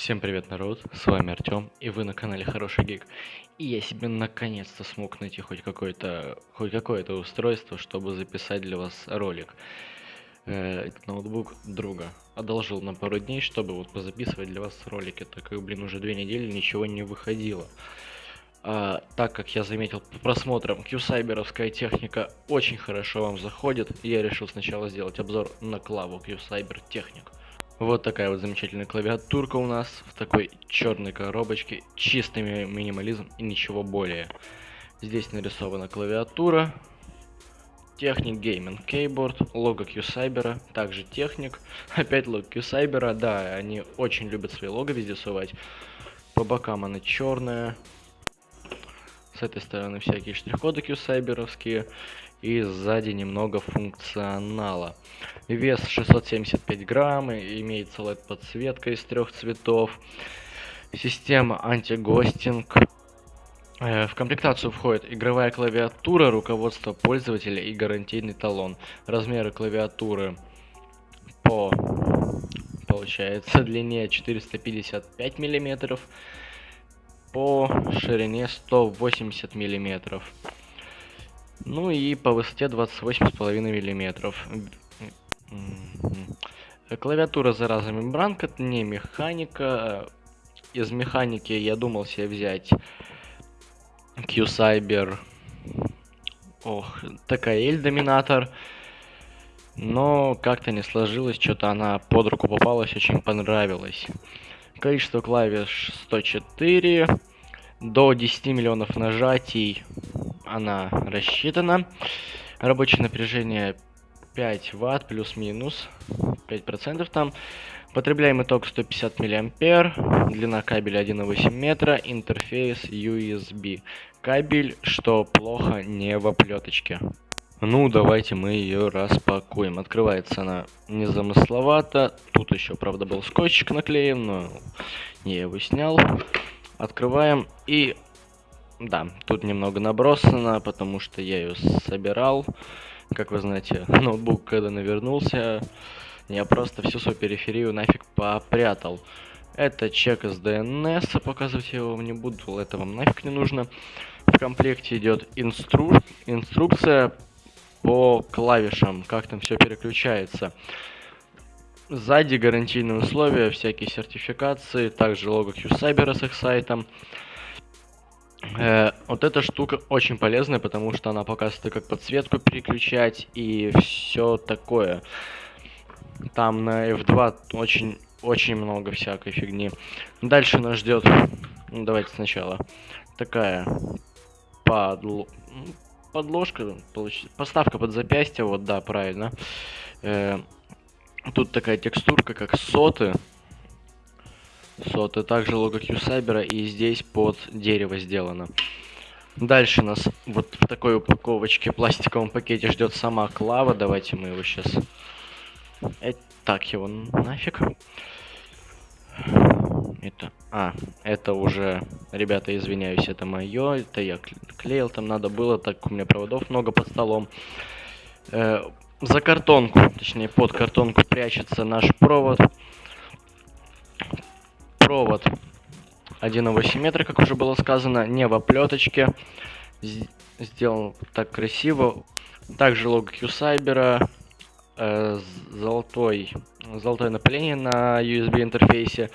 Всем привет, народ, с вами Артём, и вы на канале Хороший Гик. И я себе наконец-то смог найти хоть какое-то хоть какое-то устройство, чтобы записать для вас ролик. Э, ноутбук друга одолжил на пару дней, чтобы вот позаписывать для вас ролики, так как, блин, уже две недели ничего не выходило. А, так как я заметил по просмотрам, Q-сайберовская техника очень хорошо вам заходит, я решил сначала сделать обзор на клаву Q-сайбер техник. Вот такая вот замечательная клавиатурка у нас в такой черной коробочке. Чистый минимализм и ничего более. Здесь нарисована клавиатура. Техник Gaming Keyboard, лого Q-Cyber, также техник. Опять лого Q-Cyber, да, они очень любят свои лого везде сувать. По бокам она черная. С этой стороны всякие штрих-коды Q-Cyberовские и сзади немного функционала. Вес 675 грамм, имеется LED подсветка из трех цветов, система антигостинг. Э, в комплектацию входит игровая клавиатура, руководство пользователя и гарантийный талон. Размеры клавиатуры по получается длине 455 миллиметров, по ширине 180 миллиметров. Ну и по высоте 28,5 миллиметров. Клавиатура зараза мембранка, не механика. Из механики я думал себе взять Q-Cyber. Ох, такая L-доминатор. Но как-то не сложилось, что-то она под руку попалась, очень понравилась. Количество клавиш 104. До 10 миллионов нажатий она рассчитана. Рабочее напряжение 5 ватт плюс-минус 5% там. Потребляемый ток 150 миллиампер, длина кабеля 1,8 метра, интерфейс USB. Кабель, что плохо, не в оплеточке. Ну, давайте мы ее распакуем. Открывается она незамысловато. Тут еще, правда, был скотчик наклеен, но я его снял. Открываем и да, тут немного набросано, потому что я ее собирал. Как вы знаете, ноутбук, когда навернулся, я просто всю свою периферию нафиг попрятал. Это чек из DNS, показывать я его не буду, это вам нафиг не нужно. В комплекте идет инстру... инструкция по клавишам, как там все переключается. Сзади гарантийные условия, всякие сертификации, также лого QCyber с их сайтом. Э, вот эта штука очень полезная, потому что она показывает, как подсветку переключать и все такое. Там на F2 очень, очень много всякой фигни. Дальше нас ждет, ну, давайте сначала, такая подл... подложка, получ... поставка под запястье, вот да, правильно. Э, тут такая текстурка, как соты соты, также лого Q-Cyber, и здесь под дерево сделано. Дальше нас вот в такой упаковочке, пластиковом пакете ждет сама клава. Давайте мы его сейчас... Э, так его нафиг. Это... А, это уже... Ребята, извиняюсь, это мое. Это я клеил, там надо было, так у меня проводов много под столом. Э, за картонку, точнее под картонку прячется наш провод провод 1,8 метра, как уже было сказано, не в оплеточке. Сделан так красиво. Также лого Q-Cyber, э, золотой, золотое напыление на USB интерфейсе.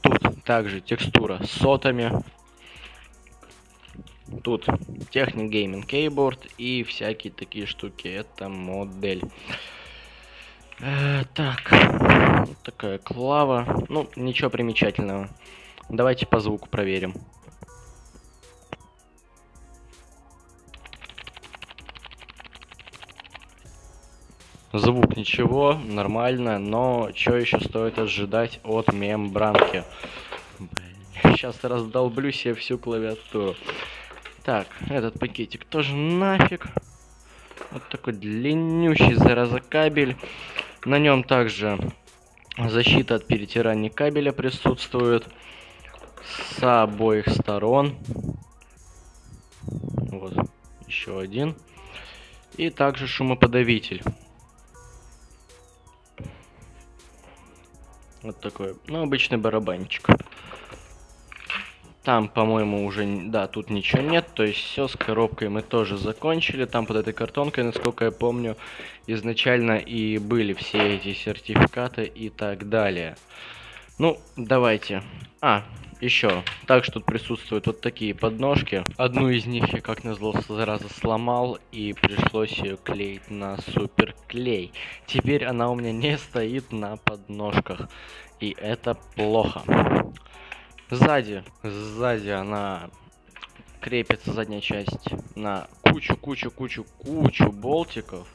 Тут также текстура с сотами. Тут техник Gaming Keyboard и всякие такие штуки. Это модель. Э, так, вот такая клава. Ну, ничего примечательного. Давайте по звуку проверим. Звук ничего, нормально, но что еще стоит ожидать от мембранки? Сейчас раздолблю себе всю клавиатуру. Так, этот пакетик тоже нафиг. Вот такой длиннющий зараза кабель. На нем также защита от перетирания кабеля присутствует с обоих сторон. Вот, еще один. И также шумоподавитель. Вот такой, ну, обычный барабанчик. Там, по-моему, уже, да, тут ничего нет. То есть все с коробкой мы тоже закончили. Там под этой картонкой, насколько я помню, изначально и были все эти сертификаты и так далее. Ну, давайте. А, еще. Также тут присутствуют вот такие подножки. Одну из них я, как назло, зараза сломал, и пришлось ее клеить на суперклей. Теперь она у меня не стоит на подножках, и это плохо. Сзади, сзади она крепится задняя часть на кучу, кучу, кучу, кучу болтиков.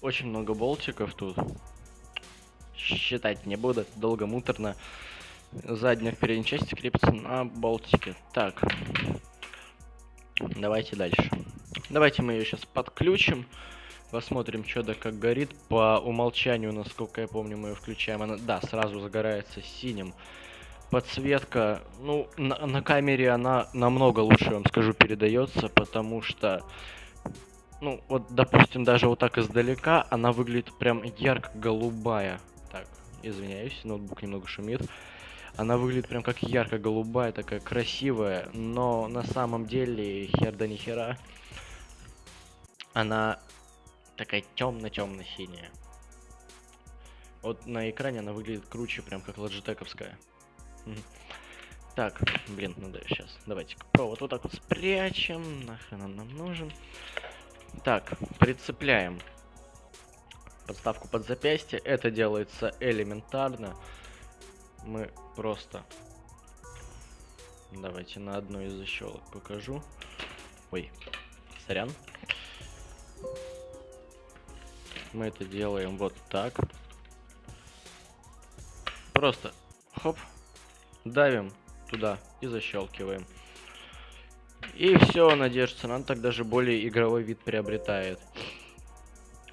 Очень много болтиков тут. Считать не буду, долго муторно. Задняя в передней части крепится на болтике. Так. Давайте дальше. Давайте мы ее сейчас подключим. Посмотрим, что да как горит. По умолчанию, насколько я помню, мы ее включаем. Она, да, сразу загорается синим подсветка, ну, на, на камере она намного лучше, вам скажу, передается, потому что, ну, вот, допустим, даже вот так издалека она выглядит прям ярко-голубая. Так, извиняюсь, ноутбук немного шумит. Она выглядит прям как ярко-голубая, такая красивая, но на самом деле хер да ни хера. Она такая темно-темно-синяя. Вот на экране она выглядит круче, прям как ладжитековская. Так, блин, ну да, сейчас. Давайте провод вот так вот спрячем. Нахрен он нам нужен. Так, прицепляем подставку под запястье. Это делается элементарно. Мы просто... Давайте на одной из защелок покажу. Ой, сорян. Мы это делаем вот так. Просто хоп, давим туда и защелкиваем. И все, она держится. Она так даже более игровой вид приобретает.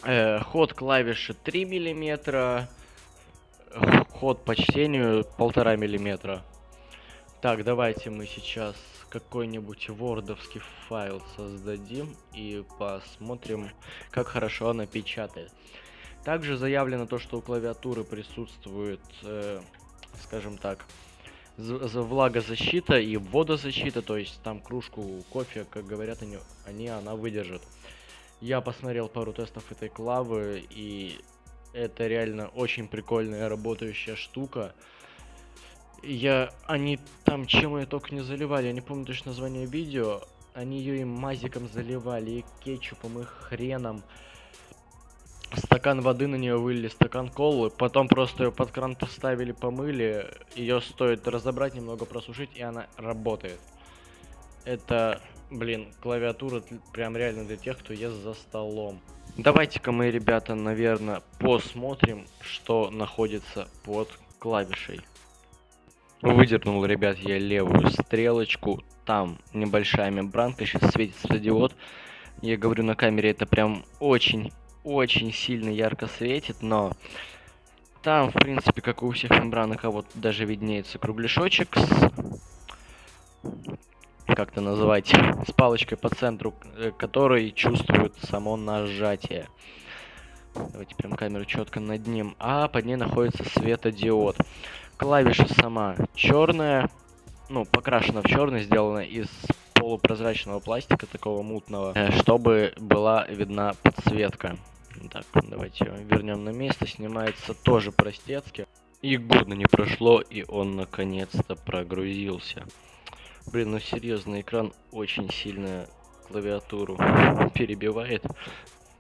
Э, ход клавиши 3 миллиметра. Ход по чтению 1,5 миллиметра. Так, давайте мы сейчас какой-нибудь вордовский файл создадим и посмотрим, как хорошо она печатает. Также заявлено то, что у клавиатуры присутствует, э, скажем так, влагозащита и водозащита, то есть там кружку кофе, как говорят они, они она выдержит. Я посмотрел пару тестов этой клавы, и это реально очень прикольная работающая штука. Я, они там чем ее только не заливали, я не помню точно название видео, они ее и мазиком заливали, и кетчупом, и хреном стакан воды на нее вылили, стакан колы, потом просто ее под кран поставили, помыли, ее стоит разобрать, немного просушить, и она работает. Это, блин, клавиатура прям реально для тех, кто ест за столом. Давайте-ка мы, ребята, наверное, посмотрим, что находится под клавишей. Выдернул, ребят, я левую стрелочку. Там небольшая мембранка, сейчас светит светодиод. Я говорю на камере, это прям очень очень сильно ярко светит, но там, в принципе, как у всех мембранок, а вот даже виднеется кругляшочек с... Как это называть? С палочкой по центру, э, который чувствует само нажатие. Давайте прям камеру четко над ним. А под ней находится светодиод. Клавиша сама черная, ну, покрашена в черный, сделана из полупрозрачного пластика, такого мутного, э, чтобы была видна подсветка. Так, давайте вернем на место. Снимается тоже простецки. И года не прошло, и он наконец-то прогрузился. Блин, ну серьезно, экран очень сильно клавиатуру перебивает.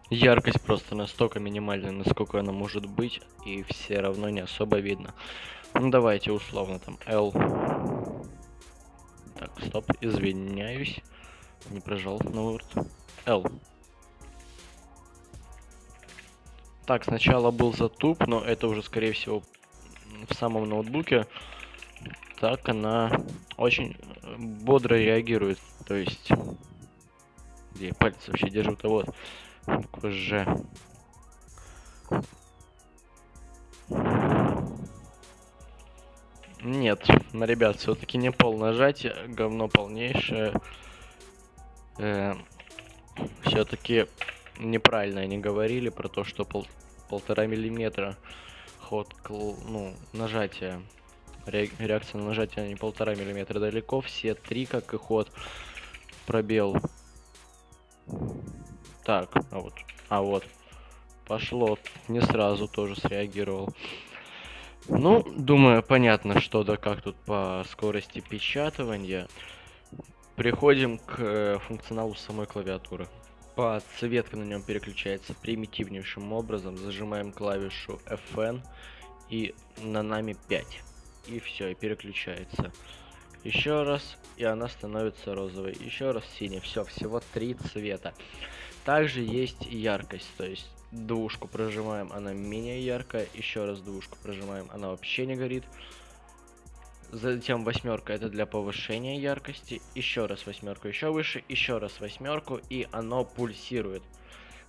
Яркость просто настолько минимальная, насколько она может быть, и все равно не особо видно. Ну давайте условно там L. Так, стоп, извиняюсь. Не прожал на Word. L. Так, сначала был затуп, но это уже, скорее всего, в самом ноутбуке. Так, она очень бодро реагирует. То есть, где я палец вообще держу-то вот. Буква Ж. Нет, ребят, все-таки не пол нажатие, говно полнейшее. Э, все-таки неправильно они говорили про то, что пол, полтора миллиметра ход, ну, нажатие. Реакция на нажатие не полтора миллиметра далеко. Все три, как и ход. Пробел. Так, а вот. А вот. Пошло. Не сразу тоже среагировал. Ну, думаю, понятно, что да как тут по скорости печатывания. Переходим к э, функционалу самой клавиатуры. Подсветка на нем переключается примитивнейшим образом. Зажимаем клавишу FN и на нами 5. И все, и переключается. Еще раз, и она становится розовой. Еще раз синий. Все, всего три цвета. Также есть яркость, то есть двушку прожимаем, она менее яркая. Еще раз двушку прожимаем, она вообще не горит. Затем восьмерка это для повышения яркости. Еще раз восьмерку еще выше, еще раз восьмерку, и оно пульсирует.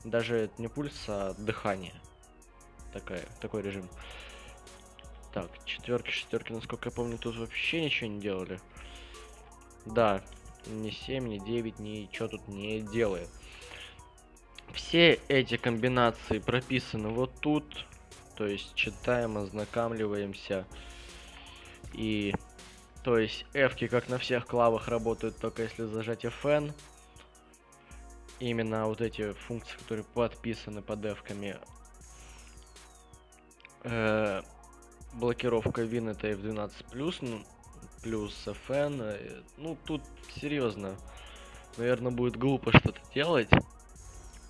Даже не пульс, а дыхание. Такая, такой режим. Так, четверки, шестерки, насколько я помню, тут вообще ничего не делали. Да, ни 7, ни 9, ничего тут не делает. Все эти комбинации прописаны вот тут. То есть читаем, ознакомливаемся. И то есть F, как на всех клавах, работают только если зажать FN. Именно вот эти функции, которые подписаны под F. -ками. Э, блокировка Win это F12+, ну, плюс FN. Э, ну, тут серьезно. Наверное, будет глупо что-то делать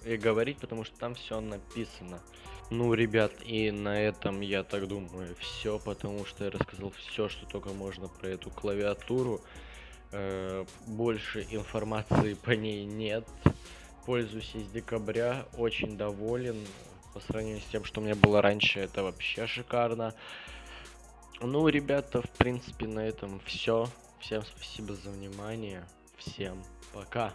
и говорить, потому что там все написано. Ну, ребят, и на этом, я так думаю, все, потому что я рассказал все, что только можно про эту клавиатуру. Э, больше информации по ней нет. Пользуюсь с декабря, очень доволен. По сравнению с тем, что у меня было раньше, это вообще шикарно. Ну, ребята, в принципе, на этом все. Всем спасибо за внимание. Всем пока.